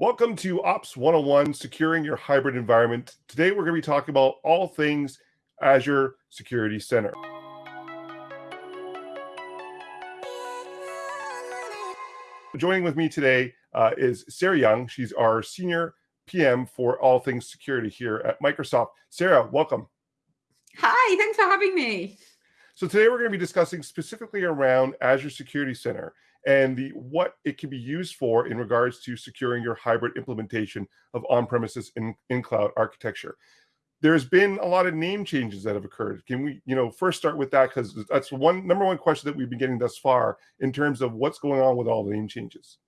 Welcome to Ops 101, Securing Your Hybrid Environment. Today we're going to be talking about all things Azure Security Center. Joining with me today uh, is Sarah Young. She's our Senior PM for all things security here at Microsoft. Sarah, welcome. Hi, thanks for having me. So today we're going to be discussing specifically around Azure Security Center and the what it can be used for in regards to securing your hybrid implementation of on-premises in, in cloud architecture. There's been a lot of name changes that have occurred. Can we, you know, first start with that because that's one number one question that we've been getting thus far in terms of what's going on with all the name changes.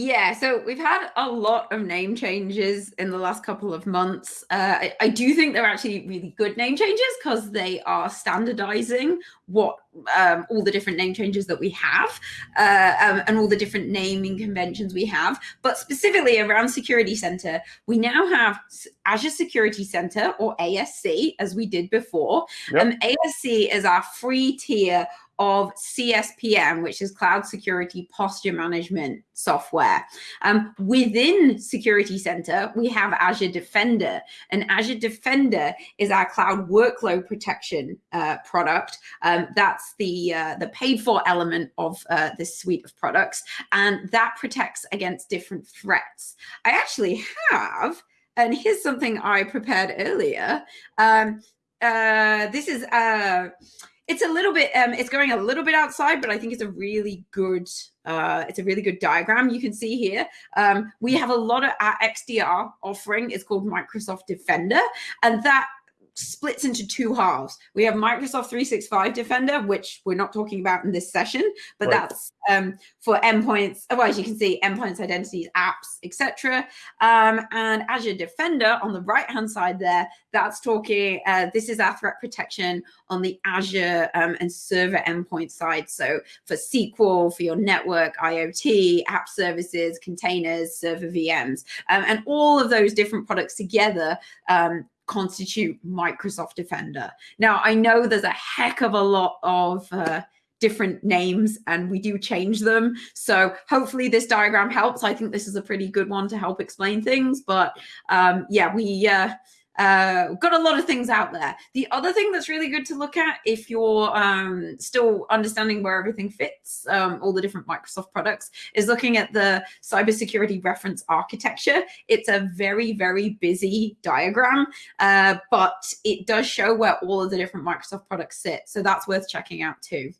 Yeah, so we've had a lot of name changes in the last couple of months. Uh, I, I, do think they're actually really good name changes because they are standardizing what um, all the different name changes that we have uh, um, and all the different naming conventions we have. But specifically around Security Center, we now have Azure Security Center or ASC as we did before. Yep. Um, ASC is our free tier of CSPM, which is Cloud Security Posture Management software. Um, within Security Center, we have Azure Defender, and Azure Defender is our cloud workload protection uh, product. Um, that's the uh, the paid for element of uh, this suite of products, and that protects against different threats. I actually have, and here's something I prepared earlier. Um, uh, this is uh, it's a little bit um it's going a little bit outside but i think it's a really good uh it's a really good diagram you can see here. Um we have a lot of our xdr offering. It's called microsoft defender and that splits into two halves. We have Microsoft 365 Defender, which we're not talking about in this session, but right. that's um, for endpoints. Well, as you can see, endpoints, identities, apps, etc. Um, and Azure Defender on the right-hand side there, that's talking. Uh, this is our threat protection on the Azure um, and server endpoint side. So for SQL, for your network, IoT, app services, containers, server VMs, um, and all of those different products together um, constitute Microsoft Defender. Now, I know there's a heck of a lot of uh, different names and we do change them. So hopefully this diagram helps. I think this is a pretty good one to help explain things. But um, yeah, we uh, uh, got a lot of things out there. The other thing that's really good to look at if you're um, still understanding where everything fits, um, all the different Microsoft products, is looking at the cybersecurity reference architecture. It's a very, very busy diagram, uh, but it does show where all of the different Microsoft products sit. So that's worth checking out too.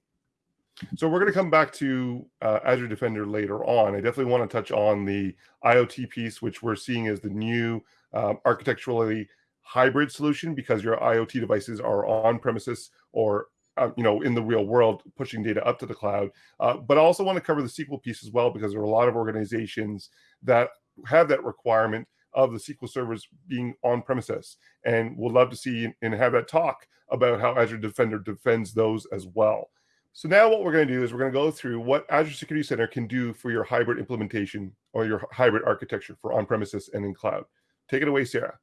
So we're going to come back to uh, Azure Defender later on. I definitely want to touch on the IoT piece, which we're seeing as the new um, architecturally hybrid solution because your IoT devices are on premises or uh, you know in the real world pushing data up to the cloud. Uh, but I also want to cover the SQL piece as well because there are a lot of organizations that have that requirement of the SQL servers being on premises, and we'll love to see and have that talk about how Azure Defender defends those as well. So now what we're going to do is we're going to go through what Azure Security Center can do for your hybrid implementation or your hybrid architecture for on-premises and in cloud. Take it away, Sarah.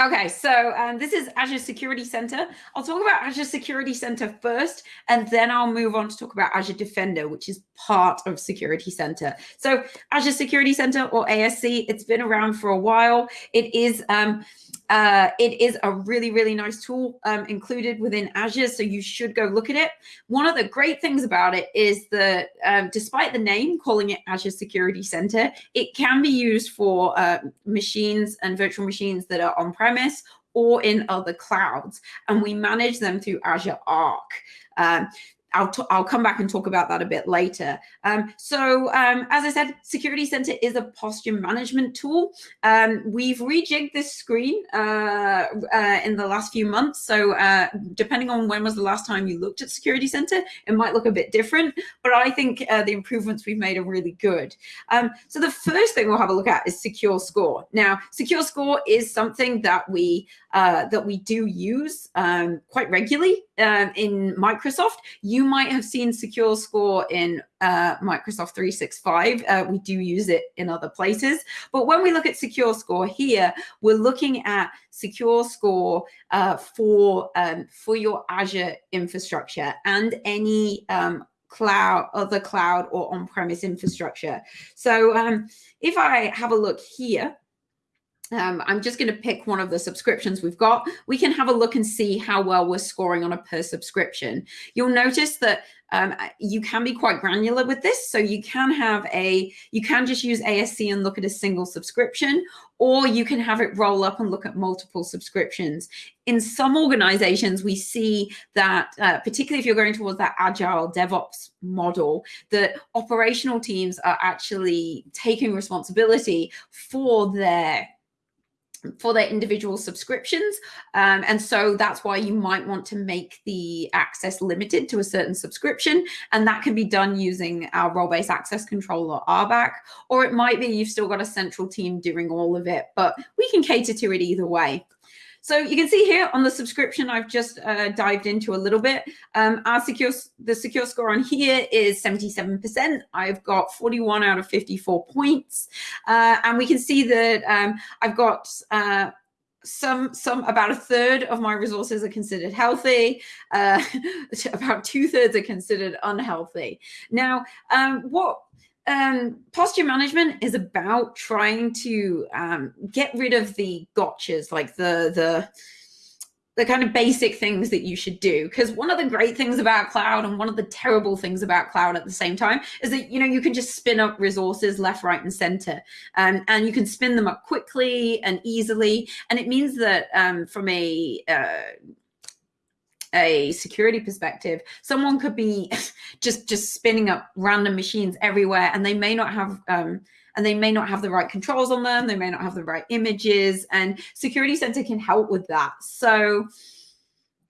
Okay, so um, this is Azure Security Center. I'll talk about Azure Security Center first, and then I'll move on to talk about Azure Defender, which is part of Security Center. So Azure Security Center or ASC, it's been around for a while. It is um, uh, it is a really, really nice tool um, included within Azure, so you should go look at it. One of the great things about it is that um, despite the name calling it Azure Security Center, it can be used for uh, machines and virtual machines that are on-premise or in other clouds, and we manage them through Azure Arc. Um, I'll, I'll come back and talk about that a bit later. Um, so um, as I said, Security Center is a posture management tool. Um, we've rejigged this screen uh, uh, in the last few months. So uh, depending on when was the last time you looked at Security Center, it might look a bit different, but I think uh, the improvements we've made are really good. Um, so the first thing we'll have a look at is Secure Score. Now, Secure Score is something that we uh, that we do use um, quite regularly um, in Microsoft. You might have seen Secure Score in uh, Microsoft 365. Uh, we do use it in other places. But when we look at Secure Score here, we're looking at Secure Score uh, for, um, for your Azure infrastructure and any um, cloud, other cloud or on-premise infrastructure. So um, if I have a look here, um, I'm just going to pick one of the subscriptions we've got. We can have a look and see how well we're scoring on a per subscription. You'll notice that um, you can be quite granular with this. So you can have a, you can just use ASC and look at a single subscription, or you can have it roll up and look at multiple subscriptions. In some organizations, we see that, uh, particularly if you're going towards that agile DevOps model, that operational teams are actually taking responsibility for their for their individual subscriptions. Um, and so that's why you might want to make the access limited to a certain subscription. And that can be done using our role-based access control or RBAC, or it might be you've still got a central team doing all of it, but we can cater to it either way. So you can see here on the subscription, I've just uh, dived into a little bit. Um, our secure, the secure score on here is 77%. I've got 41 out of 54 points. Uh, and we can see that um, I've got uh, some some about a third of my resources are considered healthy uh, about two-thirds are considered unhealthy now um, what um, posture management is about trying to um, get rid of the gotchas, like the the the kind of basic things that you should do. Because one of the great things about cloud and one of the terrible things about cloud at the same time is that you know you can just spin up resources left, right, and center, um, and you can spin them up quickly and easily. And it means that um, from a uh, a security perspective, someone could be just just spinning up random machines everywhere, and they may not have um, and they may not have the right controls on them. They may not have the right images, and Security Center can help with that. So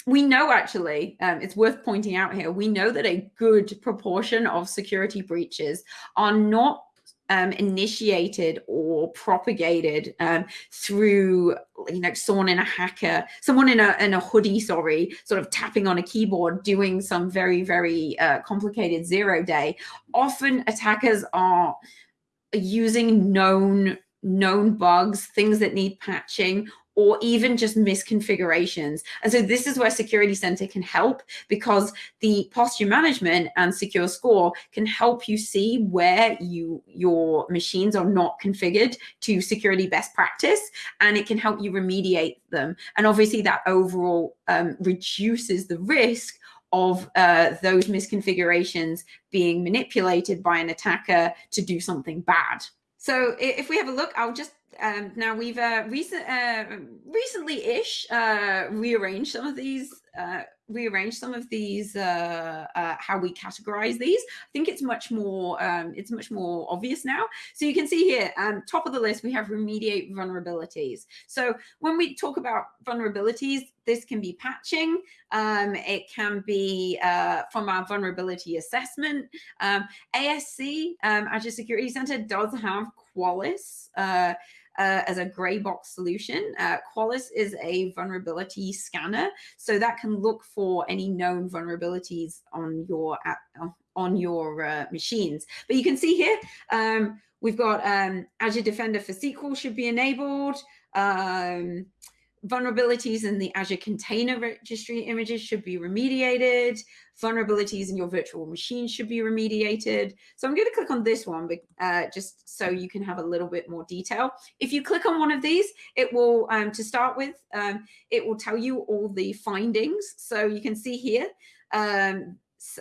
we know actually, um, it's worth pointing out here, we know that a good proportion of security breaches are not um, initiated or propagated um, through, you know, someone in a hacker, someone in a, in a hoodie, sorry, sort of tapping on a keyboard, doing some very, very uh, complicated zero day. Often attackers are using known known bugs, things that need patching, or even just misconfigurations. And so this is where Security Center can help because the posture management and secure score can help you see where you your machines are not configured to security best practice and it can help you remediate them. And obviously that overall um, reduces the risk of uh, those misconfigurations being manipulated by an attacker to do something bad. So if we have a look, I'll just um, now we've uh, uh, recently-ish uh, rearranged some of these, uh, rearranged some of these, uh, uh, how we categorize these. I think it's much more, um, it's much more obvious now. So you can see here, um, top of the list, we have remediate vulnerabilities. So when we talk about vulnerabilities, this can be patching. Um, it can be from our vulnerability assessment. Um, ASC, um, Azure Security Center, does have Qualys. Uh, uh, as a gray box solution. Uh, Qualys is a vulnerability scanner, so that can look for any known vulnerabilities on your on your uh, machines. But you can see here, um, we've got um, Azure Defender for SQL should be enabled. Um, vulnerabilities in the Azure Container Registry images should be remediated. Vulnerabilities in your virtual machine should be remediated. So I'm going to click on this one uh, just so you can have a little bit more detail. If you click on one of these, it will, um, to start with, um, it will tell you all the findings. So you can see here, um,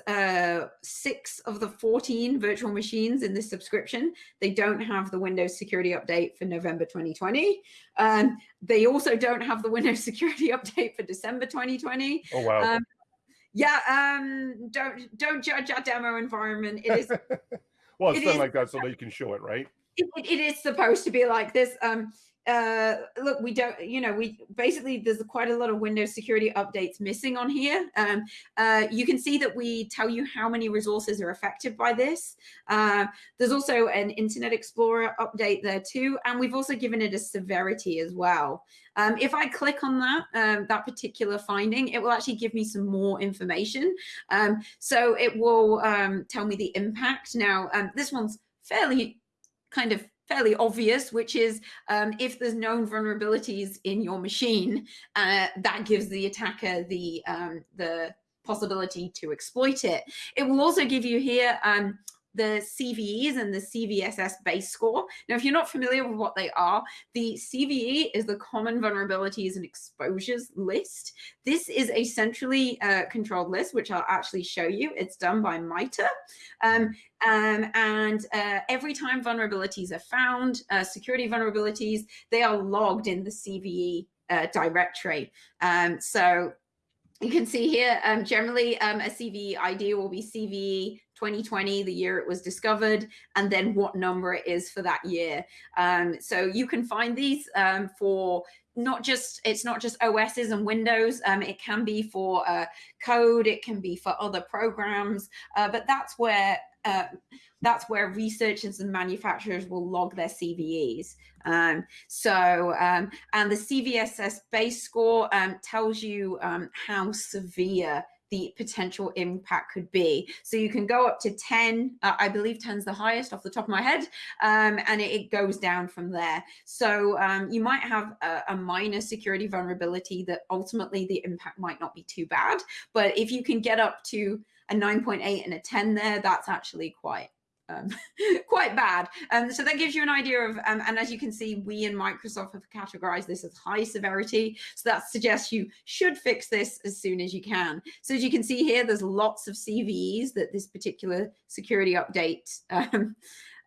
uh, six of the 14 virtual machines in this subscription. They don't have the Windows security update for November 2020. Um, they also don't have the Windows security update for December 2020. Oh, wow. Um, yeah, um, don't don't judge our demo environment. It is well, it's it done is, like that so that you can show it, right? It, it is supposed to be like this. Um, uh look we don't you know we basically there's quite a lot of windows security updates missing on here. Um uh you can see that we tell you how many resources are affected by this. Uh there's also an internet explorer update there too and we've also given it a severity as well. Um if i click on that um that particular finding it will actually give me some more information. Um so it will um tell me the impact. Now um this one's fairly kind of fairly obvious, which is um, if there's known vulnerabilities in your machine, uh, that gives the attacker the um, the possibility to exploit it. It will also give you here um, the CVEs and the CVSS base score. Now, if you're not familiar with what they are, the CVE is the Common Vulnerabilities and Exposures list. This is a centrally uh, controlled list, which I'll actually show you. It's done by MITRE. Um, um, and uh, every time vulnerabilities are found, uh, security vulnerabilities, they are logged in the CVE uh, directory. Um, so you can see here, um, generally um, a CVE ID will be CVE 2020, the year it was discovered, and then what number it is for that year. Um, so you can find these um, for not just, it's not just OSs and Windows, um, it can be for uh, code, it can be for other programs, uh, but that's where uh, that's where researchers and manufacturers will log their CVEs. Um, so, um, and the CVSS base score um, tells you um, how severe the potential impact could be. So you can go up to 10, uh, I believe 10 is the highest off the top of my head, um, and it, it, goes down from there. So um, you might have a, a, minor security vulnerability that ultimately the impact might not be too bad. But if you can get up to a 9.8 and a 10 there, that's actually quite um, quite bad. Um, so that gives you an idea of, um, and as you can see, we in Microsoft have categorized this as high severity. So that suggests you should fix this as soon as you can. So as you can see here, there's lots of CVEs that this particular security update um,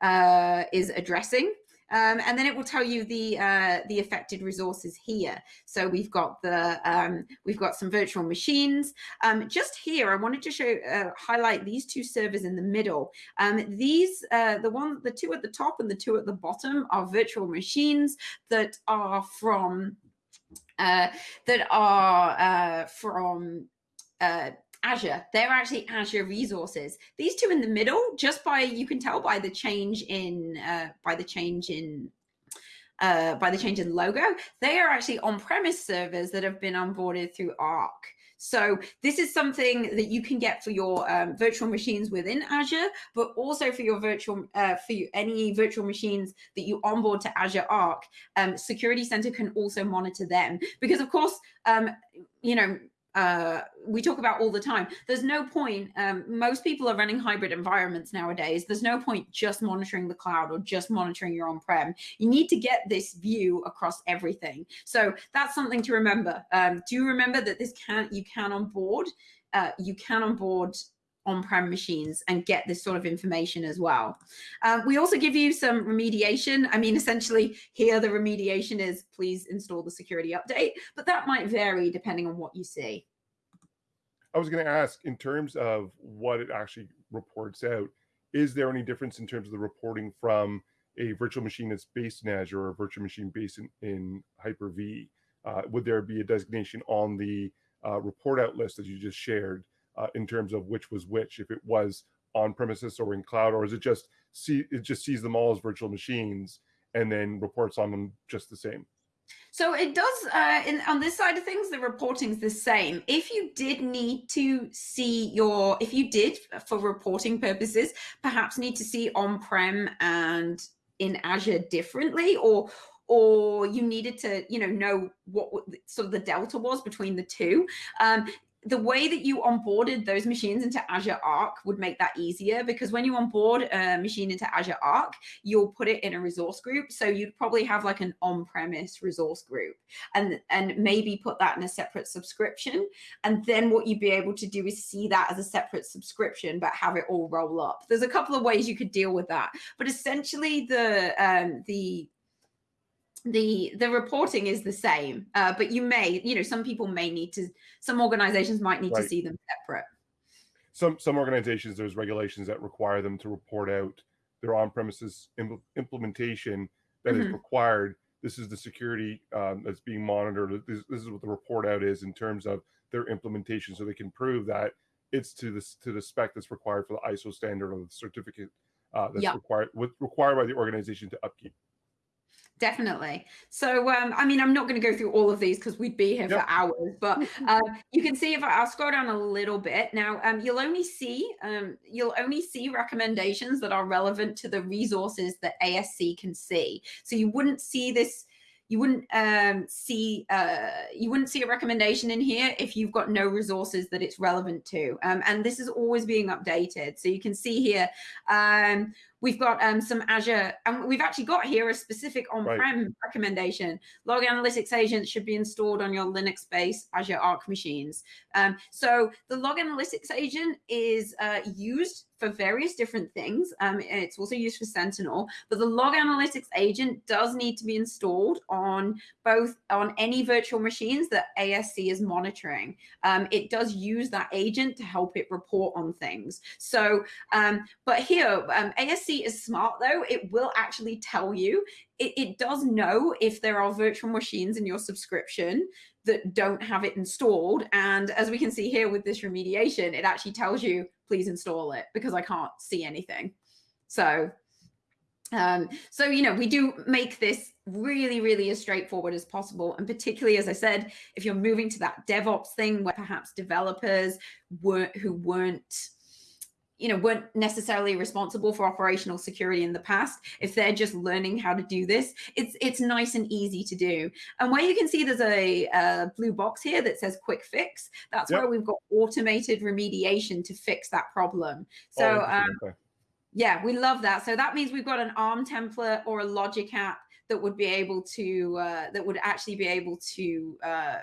uh, is addressing. Um, and then it will tell you the uh, the affected resources here. So we've got the um, we've got some virtual machines. Um, just here, I wanted to show uh, highlight these two servers in the middle. Um, these uh, the one the two at the top and the two at the bottom are virtual machines that are from uh, that are uh, from uh, Azure. They're actually Azure resources. These two in the middle, just by you can tell by the change in uh, by the change in uh, by the change in logo, they are actually on-premise servers that have been onboarded through Arc. So this is something that you can get for your um, virtual machines within Azure, but also for your virtual uh, for you, any virtual machines that you onboard to Azure Arc. Um, Security Center can also monitor them because, of course, um, you know uh, we talk about all the time. There's no point, um, most people are running hybrid environments nowadays. There's no point just monitoring the cloud or just monitoring your on-prem. You need to get this view across everything. So that's something to remember. Um, do remember that this can you can onboard, uh, you can onboard on-prem machines and get this sort of information as well. Um, we also give you some remediation. I mean, essentially here the remediation is please install the security update, but that might vary depending on what you see. I was going to ask in terms of what it actually reports out, is there any difference in terms of the reporting from a virtual machine that's based in Azure or a virtual machine based in, in Hyper-V? Uh, would there be a designation on the uh, report out list that you just shared uh, in terms of which was which, if it was on premises or in cloud, or is it just see it just sees them all as virtual machines and then reports on them just the same? So it does, uh, in, on this side of things, the reporting is the same. If you did need to see your, if you did for reporting purposes, perhaps need to see on-prem and in Azure differently, or or you needed to, you know, know what sort of the delta was between the two. Um, the way that you onboarded those machines into Azure Arc would make that easier because when you onboard a machine into Azure Arc, you'll put it in a resource group. So you'd probably have like an on-premise resource group and, and maybe put that in a separate subscription. And then what you'd be able to do is see that as a separate subscription, but have it all roll up. There's a couple of ways you could deal with that. But essentially the, um, the the the reporting is the same uh, but you may you know some people may need to some organizations might need right. to see them separate some some organizations there's regulations that require them to report out their on-premises Im implementation that mm -hmm. is mm-hmm. required this is the security um, that's being monitored this, this, is what the report out is in terms of their implementation so they can prove that it's to this to the spec that's required for the iso standard or the certificate uh, that's yep. required with, required by the organization to upkeep definitely. So, um, I mean, I'm not going to go through all of these because we'd be here yep. for hours, but um, you can see if I, will scroll down a little bit now, um, you'll only see um, you'll only see recommendations that are relevant to the resources that ASC can see. So you wouldn't see this you wouldn't um, see uh, you wouldn't see a recommendation in here if you've got no resources that it's relevant to. Um, and this is always being updated. So you can see here um, We've got um, some Azure, and we've actually got here a specific on-prem right. recommendation. Log Analytics agents should be installed on your Linux-based Azure Arc machines. Um, so the Log Analytics agent is uh, used for various different things. Um, it's also used for Sentinel, but the Log Analytics agent does need to be installed on both on any virtual machines that ASC is monitoring. Um, it does use that agent to help it report on things. So, um, but here, um, Is smart though. It will actually tell you, it, it does know if there are virtual machines in your subscription that don't have it installed. And as we can see here with this remediation, it actually tells you, please install it because I can't see anything. So, um, so, you know, we do make this really, really as straightforward as possible. And particularly, as I said, if you're moving to that DevOps thing where perhaps developers weren't, who weren't you know, weren't necessarily responsible for operational security in the past. If they're just learning how to do this, it's it's nice and easy to do. And where you can see there's a, a blue box here that says quick fix, that's yep. where we've got automated remediation to fix that problem. So oh, um, yeah, we love that. So that means we've got an ARM template or a logic app that would be able to, uh, that would actually be able to uh,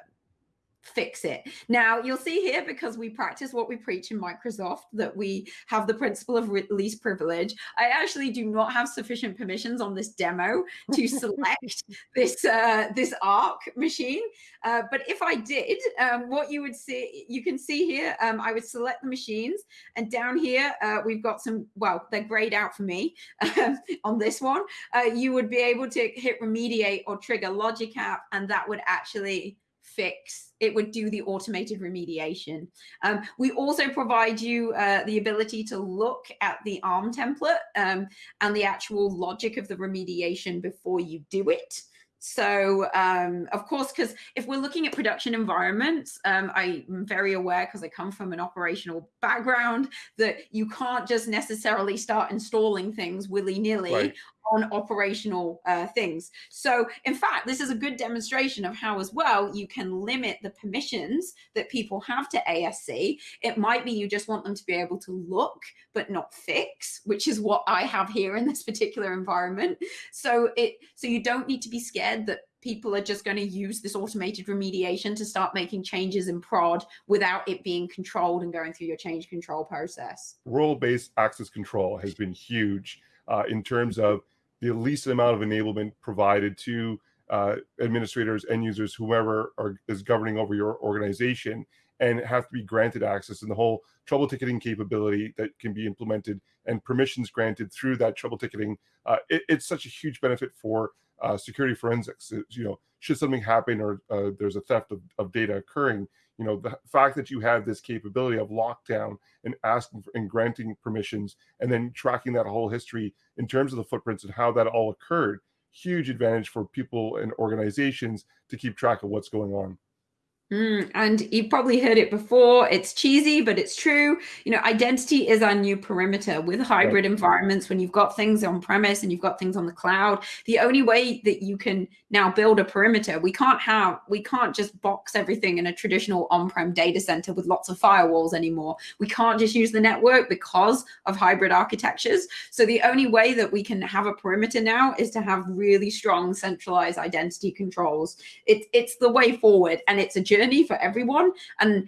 fix it. Now you'll see here, because we practice what we preach in Microsoft, that we have the principle of least privilege. I actually do not have sufficient permissions on this demo to select this uh, this ARC machine. Uh, but if I did, um, what you would see, you can see here, um, I would select the machines and down here, uh, we've got some, well, they're grayed out for me um, on this one. Uh, you would be able to hit remediate or trigger logic app and that would actually fix, it would do the automated remediation. Um, we also provide you uh, the ability to look at the ARM template um, and the actual logic of the remediation before you do it. So, um, of course, because if we're looking at production environments, um, I'm very aware because I come from an operational background that you can't just necessarily start installing things willy nilly right on operational uh, things. So in fact, this is a good demonstration of how as well you can limit the permissions that people have to ASC. It might be you just want them to be able to look, but not fix, which is what I have here in this particular environment. So it so you don't need to be scared that people are just going to use this automated remediation to start making changes in prod without it being controlled and going through your change control process. Role-based access control has been huge uh, in terms of the least amount of enablement provided to uh, administrators, end users, whoever are, is governing over your organization, and have to be granted access and the whole trouble ticketing capability that can be implemented and permissions granted through that trouble ticketing. Uh, it, it's such a huge benefit for uh, security forensics. It, you know, should something happen or uh, there's a theft of, of data occurring, you know, the fact that you have this capability of lockdown and asking for, and granting permissions and then tracking that whole history in terms of the footprints and how that all occurred, huge advantage for people and organizations to keep track of what's going on. Mm, and you've probably heard it before. It's cheesy, but it's true. You know, identity is our new perimeter with hybrid right. environments. When you've got things on premise and you've got things on the cloud, the only way that you can now build a perimeter, we can't have, we can't just box everything in a traditional on-prem data center with lots of firewalls anymore. We can't just use the network because of hybrid architectures. So the only way that we can have a perimeter now is to have really strong centralized identity controls. It, it's the way forward and it's a journey journey for everyone. And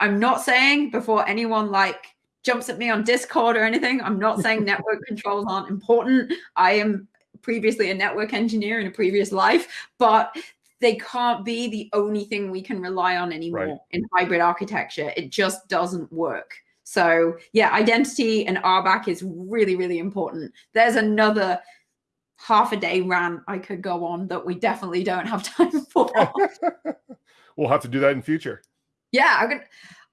I'm not saying before anyone like jumps at me on Discord or anything, I'm not saying network controls aren't important. I am previously a network engineer in a previous life, but they can't be the only thing we can rely on anymore right. in hybrid architecture. It just doesn't work. So yeah, identity and RBAC is really, really important. There's another half a day rant I could go on that we definitely don't have time for. we'll have to do that in future. Yeah, I'm gonna.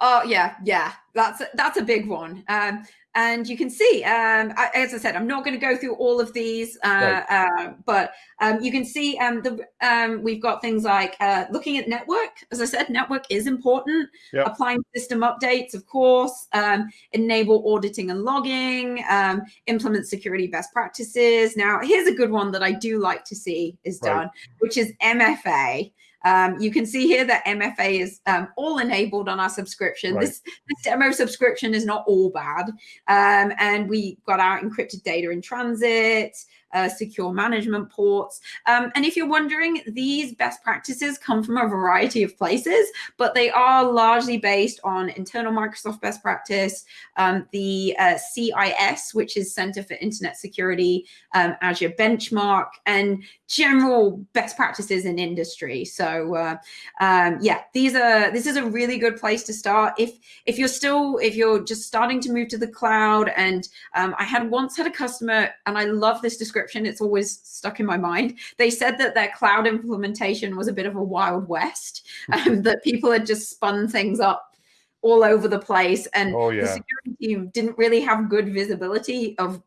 Oh yeah, yeah. That's a, that's a big one. Um, and you can see, um, as I said, I'm not going to go through all of these, uh, right. uh, but um, you can see um, the um, we've got things like uh, looking at network. As I said, network is important. Yep. Applying system updates, of course. Um, enable auditing and logging. Um, implement security best practices. Now, here's a good one that I do like to see is done, right. which is MFA. Um, you can see here that MFA is um, all enabled on our subscription. Right. This, this demo subscription is not all bad. Um, and we got our encrypted data in transit, uh, secure management ports. Um, and if you're wondering, these best practices come from a variety of places, but they are largely based on internal Microsoft best practice, um, the uh, CIS, which is Center for Internet Security, um, Azure Benchmark, and general best practices in industry. So uh, um, yeah, these are this is a really good place to start. If if you're still if you're just starting to move to the cloud, and um, I had once had a customer, and I love this description description. It's always stuck in my mind. They said that their cloud implementation was a bit of a wild west, um, that people had just spun things up all over the place. And oh, yeah. the security team didn't really have good visibility of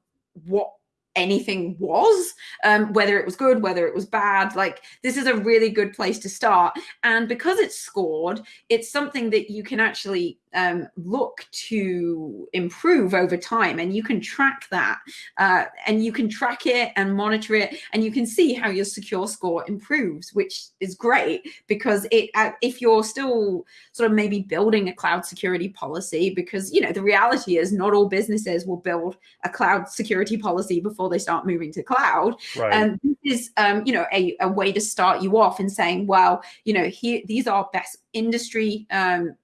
what anything was, um, whether it was good, whether it was bad. Like this is a really good place to start. And because it's scored, it's something that you can actually um, look to improve over time and you can track that uh, and you can track it and monitor it and you can see how your secure score improves which is great because it uh, if you're still sort of maybe building a cloud security policy because you know the reality is not all businesses will build a cloud security policy before they start moving to cloud. Right. and this is um, you know a, a way to start you off and saying well you know here these are best industry um,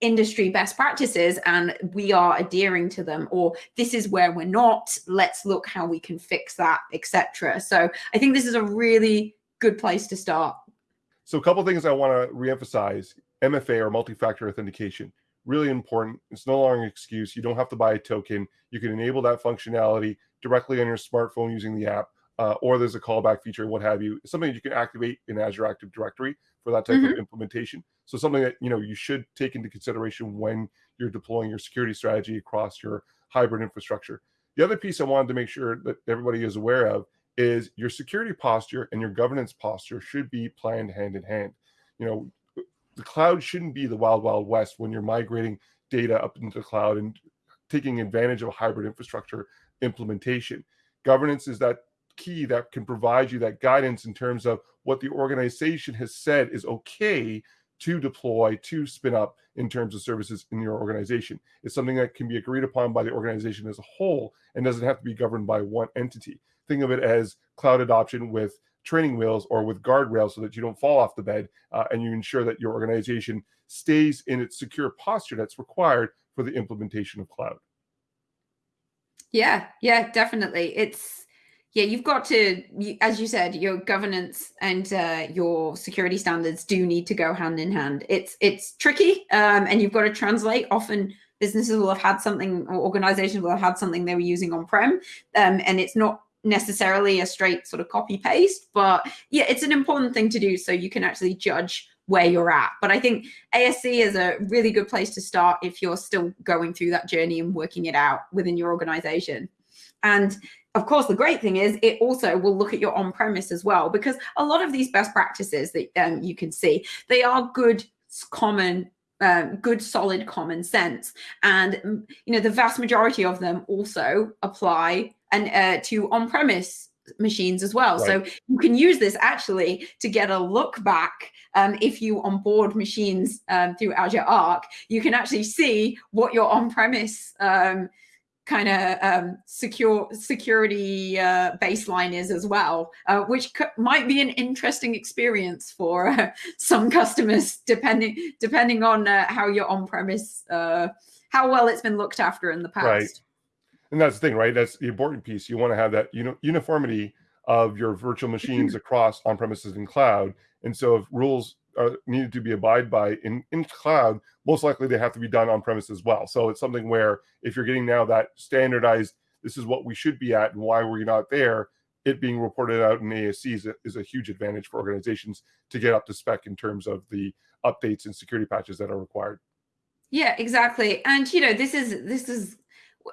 industry best practices and we are adhering to them or this is where we're not. Let's look how we can fix that etc so i think this is a really good place to start. So a couple things i want to reemphasize mfa or multi-factor authentication really important it's no longer an excuse you don't have to buy a token you can enable that functionality directly on your smartphone using the app uh, or there's a callback feature what have you it's something you can activate in azure active directory for that type mm-hmm. of implementation. So something that you know you should take into consideration when you're deploying your security strategy across your hybrid infrastructure. The other piece I wanted to make sure that everybody is aware of is your security posture and your governance posture should be planned hand in hand. You know, the cloud shouldn't be the wild wild west when you're migrating data up into the cloud and taking advantage of a hybrid infrastructure implementation. Governance is that key that can provide you that guidance in terms of what the organization has said is okay to deploy, to spin up in terms of services in your organization. It's something that can be agreed upon by the organization as a whole and doesn't have to be governed by one entity. Think of it as cloud adoption with training wheels or with guardrails so that you don't fall off the bed uh, and you ensure that your organization stays in its secure posture that's required for the implementation of cloud. Yeah, yeah, definitely. It's yeah, you've got to, as you said, your governance and uh, your security standards do need to go hand in hand. It's it's tricky, um, and you've got to translate. Often, businesses will have had something, or organizations will have had something they were using on prem, um, and it's not necessarily a straight sort of copy paste. But yeah, it's an important thing to do so you can actually judge where you're at. But I think ASC is a really good place to start if you're still going through that journey and working it out within your organization. And of course, the great thing is it also will look at your on-premise as well, because a lot of these best practices that um, you can see, they are good, common, um, good, solid common sense. And, mm, you know, the vast majority of them also apply and uh, to on-premise machines as well. Right. So you can use this actually to get a look back. Um, if you onboard machines um, through Azure Arc, you can actually see what your on-premise um, kind of um, secure security uh, baseline is as well, uh, which might be an interesting experience for uh, some customers, depending depending on uh, how your on-premise, uh, how well it's been looked after in the past. Right, and that's the thing, right? That's the important piece. You want to have that you know uniformity of your virtual machines across on-premises and cloud, and so if rules are needed to be abide by in, in cloud, most likely they have to be done on premise as well. So it's something where if you're getting now that standardized, this is what we should be at and why we're not there, it being reported out in ASC is a, is a huge advantage for organizations to get up to spec in terms of the updates and security patches that are required. Yeah, exactly. And you know, this is this is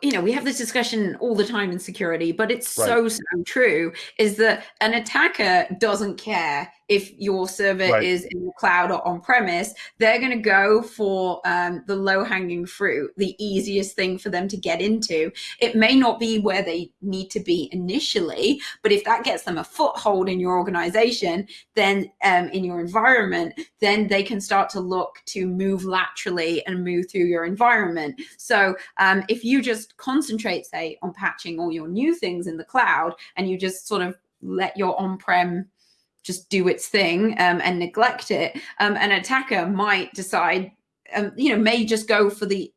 you know we have this discussion all the time in security but it's right. so so true is that an attacker doesn't care if your server right. is in the cloud or on premise they're going to go for um, the low hanging fruit the easiest thing for them to get into it may not be where they need to be initially but if that gets them a foothold in your organization then um, in your environment then they can start to look to move laterally and move through your environment so um, if you just just concentrate, say, on patching all your new things in the cloud, and you just sort of let your on-prem just do its thing um, and neglect it, um, an attacker might decide, um, you know, may just go for the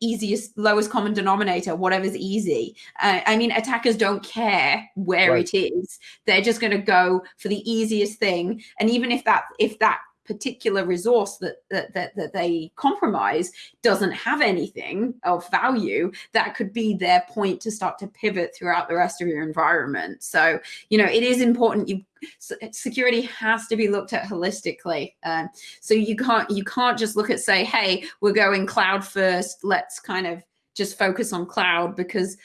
easiest, lowest common denominator, whatever's easy. Uh, I mean, attackers don't care where right. it is; they're just going to go for the easiest thing, and even if that if that particular resource that, that that that they compromise doesn't have anything of value that could be their point to start to pivot throughout the rest of your environment. So you know it is important you security has to be looked at holistically. Um, so you can't you can't just look at say hey we're going cloud first let's kind of just focus on cloud because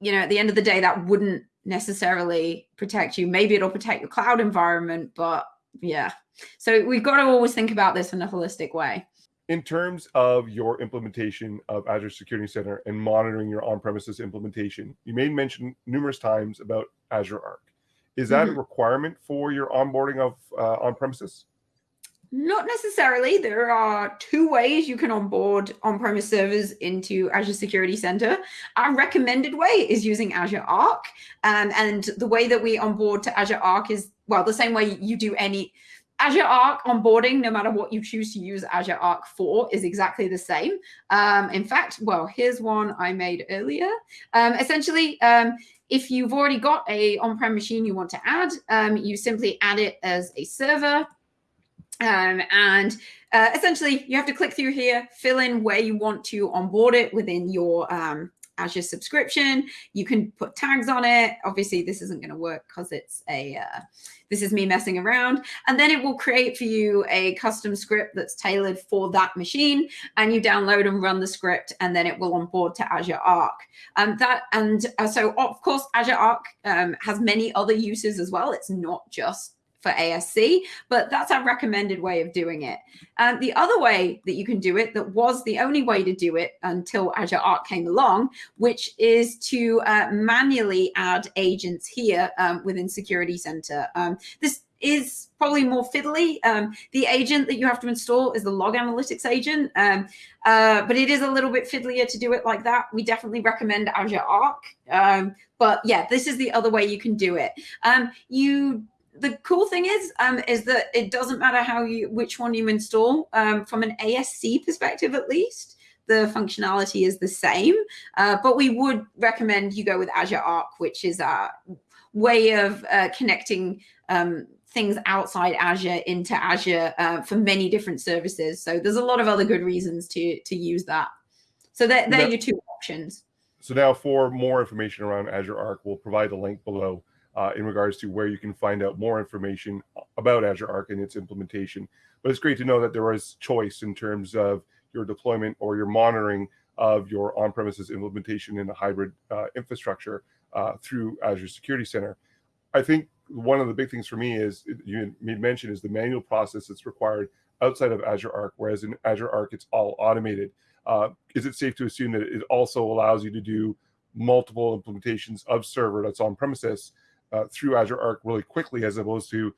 you know at the end of the day that wouldn't necessarily protect you. Maybe it'll protect your cloud environment but yeah so we've got to always think about this in a holistic way. In terms of your implementation of Azure Security Center and monitoring your on-premises implementation, you made mention numerous times about Azure Arc. Is that mm-hmm. a requirement for your onboarding of uh, on-premises? Not necessarily. There are two ways you can onboard on-premise servers into Azure Security Center. Our recommended way is using Azure Arc. Um, and the way that we onboard to Azure Arc is, well, the same way you do any Azure Arc onboarding, no matter what you choose to use Azure Arc for, is exactly the same. Um, in fact, well, here's one I made earlier. Um, essentially, um, if you've already got a on-prem machine you want to add, um, you simply add it as a server. Um, and uh, essentially, you have to click through here, fill in where you want to onboard it within your Azure subscription. You can put tags on it. Obviously, this isn't going to work because it's a, uh, this is me messing around. And then it will create for you a custom script that's tailored for that machine. And you download and run the script, and then it will onboard to Azure Arc. Um, that And uh, so, of course, Azure Arc um, has many other uses as well. It's not just for ASC, but that's our recommended way of doing it. And the other way that you can do it, that was the only way to do it until Azure Arc came along, which is to uh, manually add agents here um, within Security Center. Um, this is probably more fiddly. Um, the agent that you have to install is the log analytics agent, um, uh, but it is a little bit fiddlier to do it like that. We definitely recommend Azure Arc. Um, but yeah, this is the other way you can do it. Um, you the cool thing is um, is that it doesn't matter how you which one you install um, from an ASC perspective at least the functionality is the same. Uh, but we would recommend you go with Azure Arc which is a way of uh, connecting um, things outside Azure into Azure uh, for many different services. So there's a lot of other good reasons to to use that. So they're, they're your two options. So now for more information around Azure Arc we'll provide the link below uh, in regards to where you can find out more information about Azure Arc and its implementation. But it's great to know that there is choice in terms of your deployment or your monitoring of your on-premises implementation in a hybrid uh, infrastructure uh, through Azure Security Center. I think one of the big things for me is you made mention is the manual process that's required outside of Azure Arc, whereas in Azure Arc it's all automated. Uh, is it safe to assume that it also allows you to do multiple implementations of server that's on premises uh, through Azure Arc really quickly as opposed to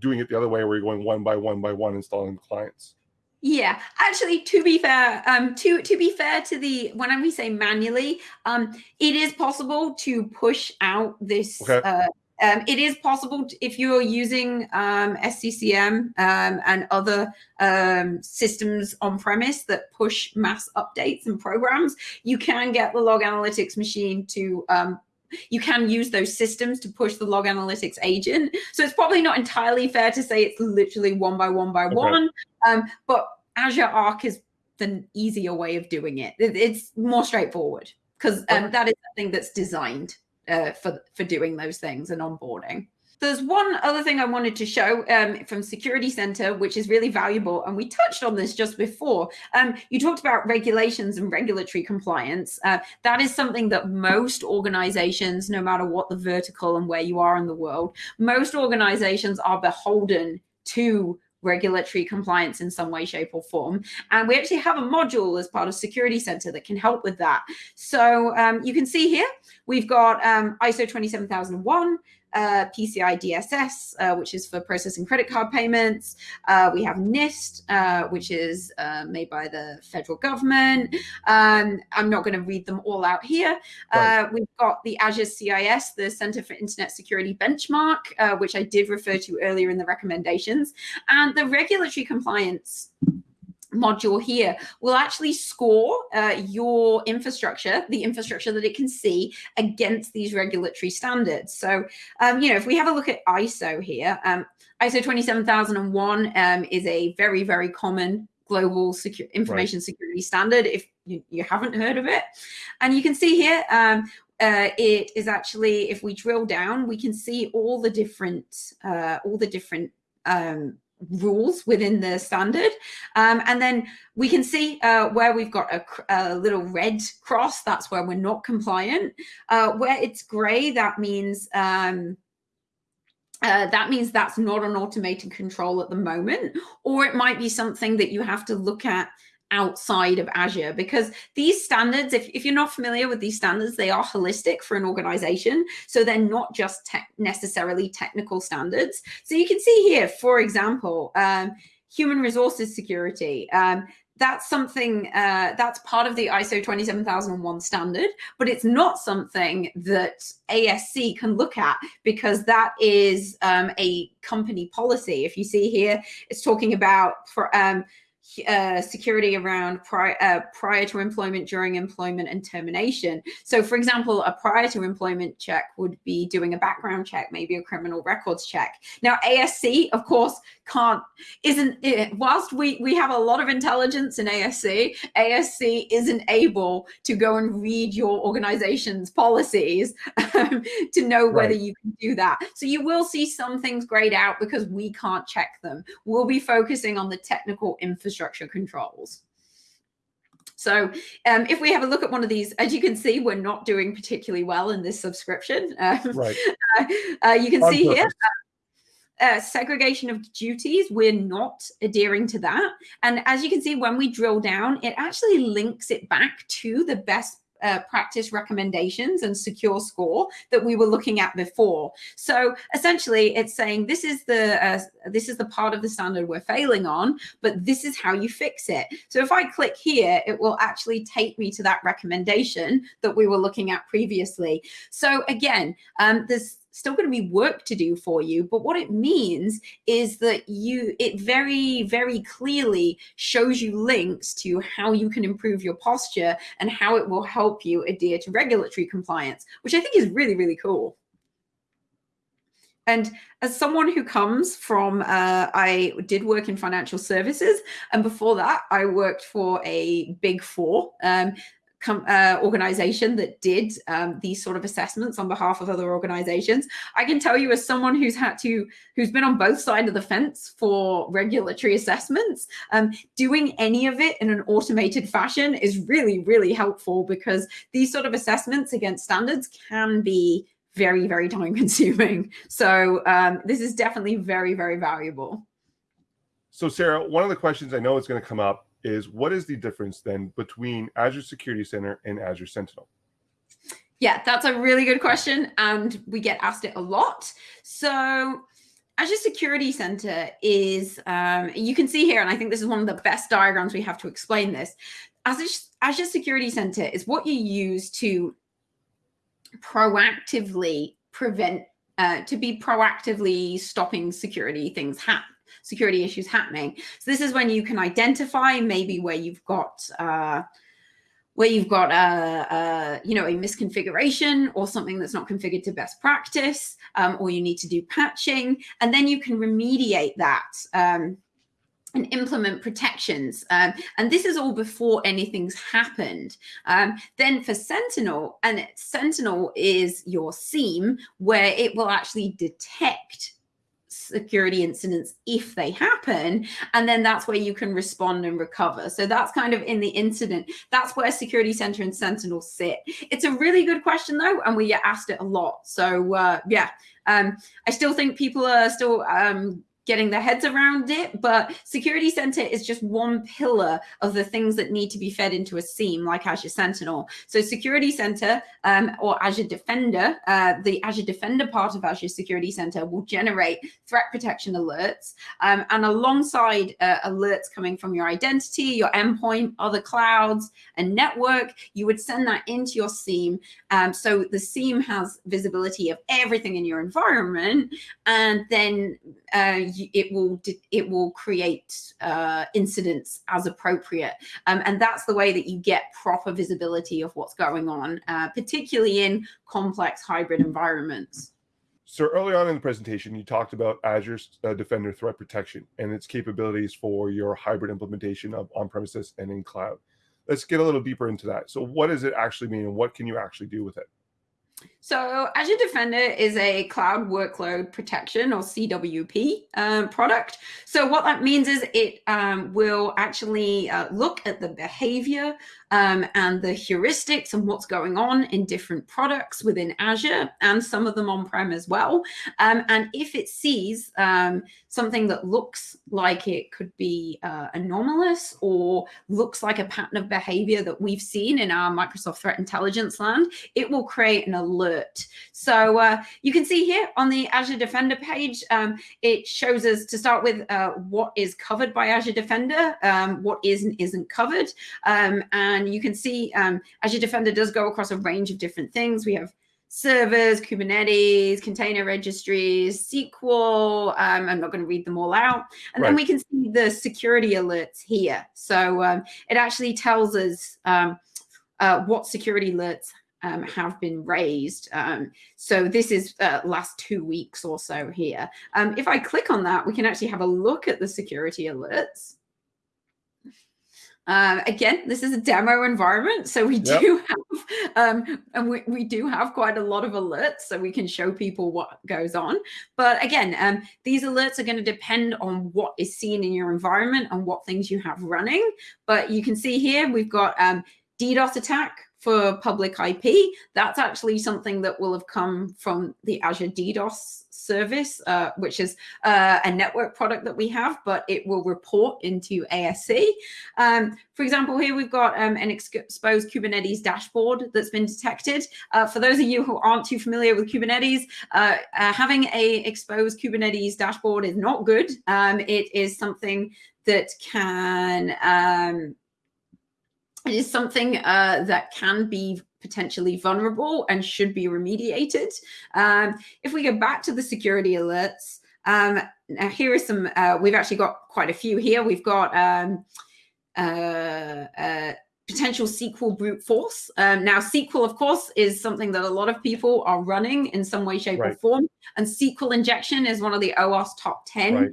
doing it the other way where you're going one by one by one installing the clients. Yeah, actually, to be fair, um, to to be fair to the when we say manually, um, it is possible to push out this. Okay. Uh, um, it is possible to, if you're using um, SCCM um, and other um, systems on premise that push mass updates and programs, you can get the log analytics machine to um, you can use those systems to push the log analytics agent. So it's probably not entirely fair to say it's literally one by one by okay. one, um, but Azure Arc is the easier way of doing it. It's more straightforward because um, that is something that's designed uh, for for doing those things and onboarding. There's one other thing I wanted to show um, from Security Center, which is really valuable. And we touched on this just before. Um, you talked about regulations and regulatory compliance. Uh, that is something that most organizations, no matter what the vertical and where you are in the world, most organizations are beholden to regulatory compliance in some way, shape, or form. And we actually have a module as part of Security Center that can help with that. So um, you can see here, we've got um, ISO 27001, uh, PCI DSS, uh, which is for processing credit card payments. Uh, we have NIST, uh, which is uh, made by the federal government. Um, I'm not going to read them all out here. Uh, right. We've got the Azure CIS, the Center for Internet Security Benchmark, which I did refer to earlier in the recommendations, and the regulatory compliance module here will actually score uh, your infrastructure, the infrastructure that it can see against these regulatory standards. So, um, you know, if we have a look at ISO here, um, ISO 27001 um, is a very, very common global secure information right. security standard if you, you, haven't heard of it. And you can see here, um, uh, it is actually, if we drill down, we can see all the different, uh, all the different um, rules within the standard. Um, and then we can see uh, where we've got a, a, little red cross, that's where we're not compliant. Uh, where it's gray, that means um, uh, that means that's not an automated control at the moment, or it might be something that you have to look at outside of Azure because these standards, if, if you're not familiar with these standards, they are holistic for an organization. So they're not just te necessarily technical standards. So you can see here, for example, um, human resources security. Um, that's something uh, that's part of the ISO 27001 standard, but it's not something that ASC can look at because that is um, a company policy. If you see here, it's talking about for, um, uh, security around prior, uh, prior to employment, during employment, and termination. So, for example, a prior to employment check would be doing a background check, maybe a criminal records check. Now, ASC, of course, can't isn't it, whilst we we have a lot of intelligence in ASC, ASC isn't able to go and read your organization's policies um, to know whether right. you can do that. So you will see some things grayed out because we can't check them. We'll be focusing on the technical infrastructure controls. So um, if we have a look at one of these, as you can see, we're not doing particularly well in this subscription. Um, right. Uh, uh, you can On see purpose. here, segregation of duties, we're not adhering to that. And as you can see, when we drill down, it actually links it back to the best uh, practice recommendations and secure score that we were looking at before. So essentially it's saying this is the uh, this is the part of the standard we're failing on, but this is how you fix it. So if I click here, it will actually take me to that recommendation that we were looking at previously. So again, um, there's still going to be work to do for you. But what it means is that you, it very, very clearly shows you links to how you can improve your posture and how it will help you adhere to regulatory compliance, which I think is really, really cool. And as someone who comes from, uh, I did work in financial services, and before that, I worked for a big four. Um, uh, organization that did um, these sort of assessments on behalf of other organizations. I can tell you as someone who's had to, who's been on both sides of the fence for regulatory assessments, um, doing any of it in an automated fashion is really, really helpful because these sort of assessments against standards can be very, very time consuming. So um, this is definitely very, very valuable. So Sarah, one of the questions I know is going to come up is what is the difference then between Azure Security Center and Azure Sentinel? Yeah, that's a really good question. And we get asked it a lot. So Azure Security Center is, um, you can see here, and I think this is one of the best diagrams we have to explain this. Azure, Azure Security Center is what you use to proactively prevent, uh, to be proactively stopping security things happen security issues happening. So this is when you can identify maybe where you've got uh, where you've got a, a, you know a misconfiguration or something that's not configured to best practice, um, or you need to do patching, and then you can remediate that. Um, and implement protections. Um, and this is all before anything's happened. Um, then for Sentinel, and Sentinel is your SIEM where it will actually detect security incidents if they happen and then that's where you can respond and recover. So that's kind of in the incident. That's where security center and sentinel sit. It's a really good question though and we get asked it a lot. So uh, yeah um, i still think people are still um, getting their heads around it. But Security Center is just one pillar of the things that need to be fed into a SIEM like Azure Sentinel. So Security Center um, or Azure Defender, uh, the Azure Defender part of Azure Security Center will generate threat protection alerts. Um, and alongside uh, alerts coming from your identity, your endpoint, other clouds, and network, you would send that into your SIEM. Um, so the SIEM has visibility of everything in your environment. And then uh, it will it will create uh, incidents as appropriate, um, and that's the way that you get proper visibility of what's going on, uh, particularly in complex hybrid environments. So early on in the presentation, you talked about Azure uh, Defender Threat Protection and its capabilities for your hybrid implementation of on-premises and in cloud. Let's get a little deeper into that. So what does it actually mean and what can you actually do with it? So Azure Defender is a cloud workload protection or CWP um, product. So what that means is it um, will actually uh, look at the behavior um, and the heuristics and what's going on in different products within Azure and some of them on-prem as well. Um, and if it sees um, something that looks like it could be uh, anomalous or looks like a pattern of behavior that we've seen in our Microsoft Threat Intelligence land, it will create an alert. So uh, you can see here on the Azure Defender page, um, it shows us to start with uh, what is covered by Azure Defender, um, what isn't isn't covered, um, and and you can see um, Azure Defender does go across a range of different things. We have servers, Kubernetes, container registries, SQL. Um, I'm not going to read them all out. And right. then we can see the security alerts here. So um, it actually tells us um, uh, what security alerts um, have been raised. Um, so this is uh, last two weeks or so here. Um, if I click on that, we can actually have a look at the security alerts. Um, again, this is a demo environment, so we yep. do have, um, and we, we do have quite a lot of alerts, so we can show people what goes on. But again, um, these alerts are going to depend on what is seen in your environment and what things you have running. But you can see here we've got um, DDoS attack for public IP. That's actually something that will have come from the Azure DDoS service, uh, which is uh, a network product that we have, but it will report into ASC. Um, for example, here we've got um, an exposed Kubernetes dashboard that's been detected. Uh, for those of you who aren't too familiar with Kubernetes, uh, uh, having a exposed Kubernetes dashboard is not good. Um, it is something that can um, it is something uh, that can be potentially vulnerable and should be remediated. Um, if we go back to the security alerts, um, now here are some, uh, we've actually got quite a few here. We've got um, uh, uh potential SQL brute force. Um, now, SQL, of course, is something that a lot of people are running in some way, shape, right. or form. And SQL injection is one of the OWASP top 10 right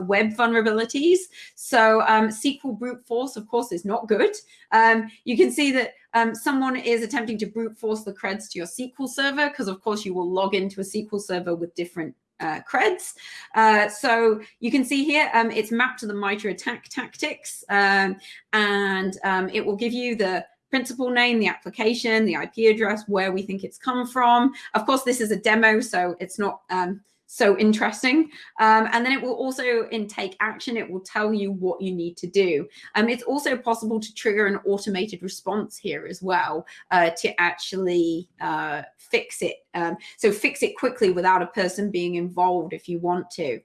web vulnerabilities. So um, SQL brute force, of course, is not good. Um, you can see that um, someone is attempting to brute force the creds to your SQL server because, of course, you will log into a SQL server with different uh, creds. Uh, so you can see here, um, it's mapped to the MITRE ATT&CK tactics, um, and um, it will give you the principal name, the application, the IP address, where we think it's come from. Of course, this is a demo, so it's not um, so interesting. Um, and then it will also in take action, it will tell you what you need to do. Um, it's also possible to trigger an automated response here as well uh, to actually uh, fix it. Um, so fix it quickly without a person being involved if you want to.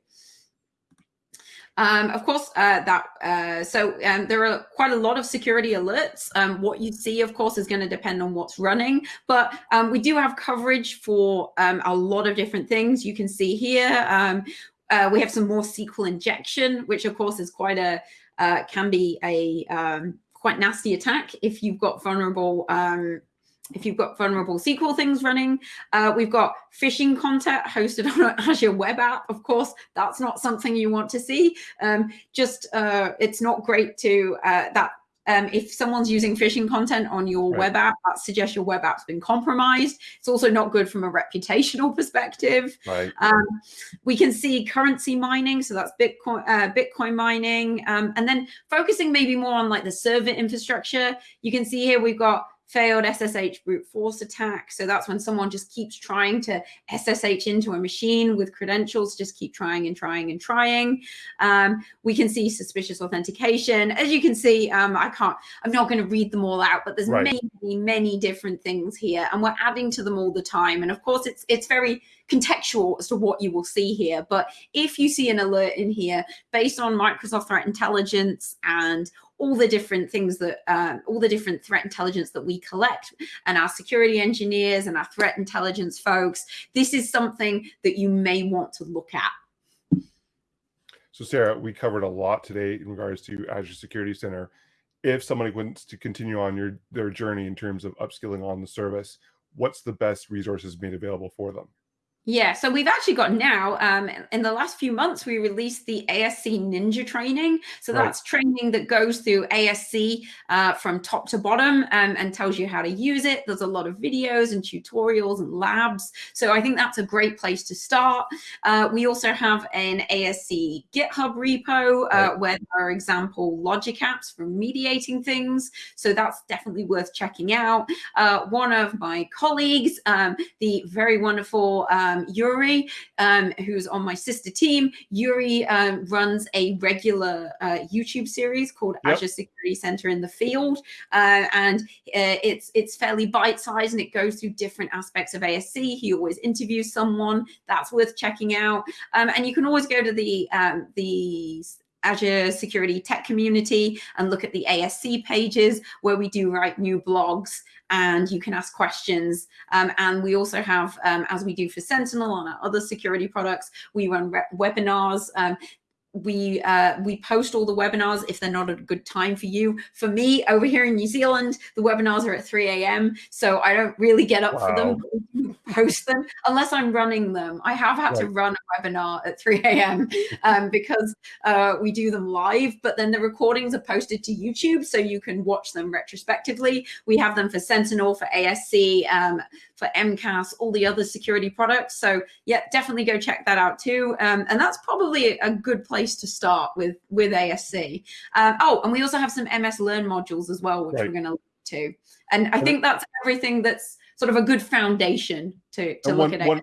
Um, of course, uh, that uh, so um, there are quite a lot of security alerts. Um, what you see, of course, is going to depend on what's running, but um, we do have coverage for um, a lot of different things. You can see here, um, uh, we have some more SQL injection, which of course is quite a, uh, can be a quite nasty attack if you've got vulnerable if you've got vulnerable SQL things running. Uh, we've got phishing content hosted on Azure web app. Of course, that's not something you want to see. Um, just uh, it's not great to uh, that um, if someone's using phishing content on your right. web app, that suggests your web app's been compromised. It's also not good from a reputational perspective. Right. Um, we can see currency mining, so that's Bitcoin, uh, Bitcoin mining, um, and then focusing maybe more on like the server infrastructure. You can see here we've got failed SSH brute force attack. So that's when someone just keeps trying to SSH into a machine with credentials, just keep trying and trying and trying. Um, we can see suspicious authentication. As you can see, um, I can't, I'm not going to read them all out, but there's right. many, many, many different things here and we're adding to them all the time. And of course, it's, it's very contextual as to what you will see here. But if you see an alert in here based on Microsoft Threat Intelligence and all the different things that uh, all the different threat intelligence that we collect and our security engineers and our threat intelligence folks this is something that you may want to look at. So sarah we covered a lot today in regards to azure security center. If somebody wants to continue on your their journey in terms of upskilling on the service what's the best resources made available for them yeah, so we've actually got now, um, in the last few months, we released the ASC Ninja training. So right. that's training that goes through ASC uh, from top to bottom um, and tells you how to use it. There's a lot of videos and tutorials and labs. So I think that's a great place to start. Uh, we also have an ASC GitHub repo uh, right. where there are example logic apps for mediating things. So that's definitely worth checking out. Uh, one of my colleagues, um, the very wonderful uh, um, Yuri, um, who's on my sister team. Yuri um, runs a regular uh, YouTube series called yep. Azure Security Center in the Field, uh, and uh, it's it's fairly bite-sized and it goes through different aspects of ASC. He always interviews someone that's worth checking out, um, and you can always go to the um, the Azure Security Tech Community and look at the ASC pages where we do write new blogs and you can ask questions. Um, and we also have, um, as we do for Sentinel on our other security products, we run webinars. Um, we uh, we post all the webinars if they're not a good time for you. For me, over here in New Zealand, the webinars are at 3 a.m. So I don't really get up wow. for them, post them, unless I'm running them. I have had right. to run a webinar at 3 a.m. Um, because uh, we do them live, but then the recordings are posted to YouTube so you can watch them retrospectively. We have them for Sentinel, for ASC, um, for MCAS, all the other security products. So yeah, definitely go check that out too. Um, and that's probably a good place to start with, with ASC. Um, oh, and we also have some MS Learn modules as well, which right. we're going to look to. And I think that's everything that's sort of a good foundation to, to look at one.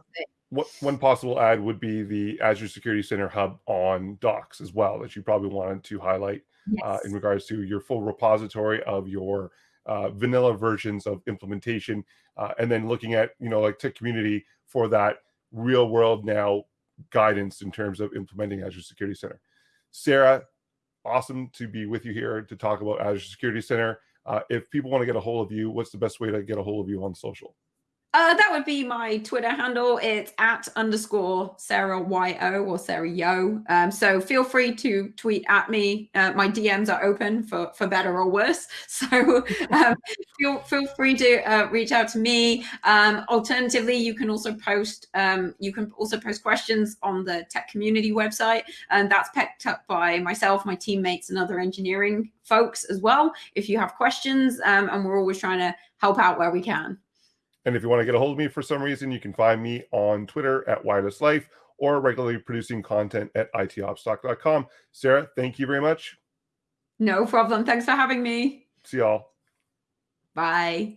One, possible add would be the Azure Security Center hub on Docs as well, that you probably wanted to highlight uh, yes. uh, in regards to your full repository of your uh, vanilla versions of implementation, uh, and then looking at you know like tech community for that real world now guidance in terms of implementing Azure Security Center. Sarah, awesome to be with you here to talk about Azure Security Center. Uh, if people want to get a hold of you, what's the best way to get a hold of you on social? Uh, that would be my Twitter handle. It's at underscore Sarah Y-O or Sarah Yo. Um, so feel free to tweet at me. Uh, my DMs are open for, for better or worse. So um, feel, feel free to uh, reach out to me. Um, alternatively, you can also post um, you can also post questions on the tech community website. And that's picked up by myself, my teammates, and other engineering folks as well. If you have questions, um, and we're always trying to help out where we can. And if you want to get a hold of me for some reason, you can find me on Twitter at Wireless Life or regularly producing content at itopstalk.com. Sarah, thank you very much. No problem. Thanks for having me. See y'all. Bye.